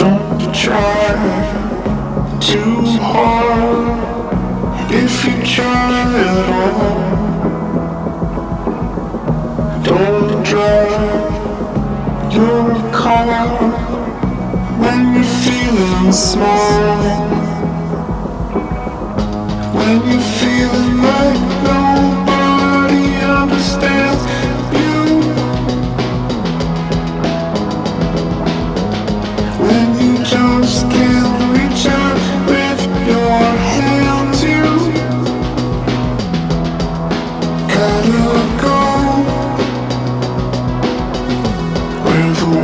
Don't try too hard if you try at all. Don't drive your car when you're feeling small. When you're feeling like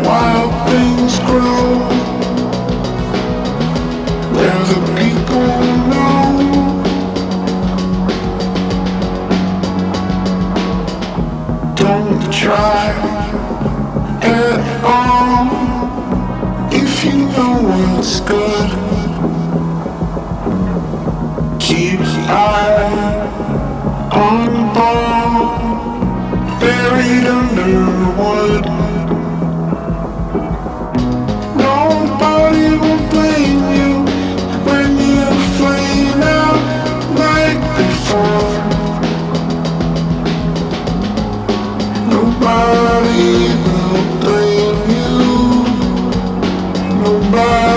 wild things grow. Where the people know. Don't try at all if you know what's good. Keep eye on ball, buried under Bye.